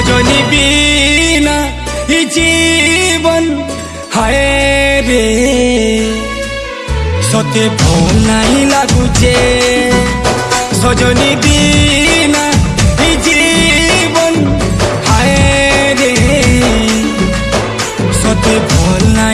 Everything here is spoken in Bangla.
রজনী বিনা ই জীবন হায় রে। সতে ভৌ নাই লাগুছে সজনী বিনা ই জীবন হায় রে। সতে ভৌ নাই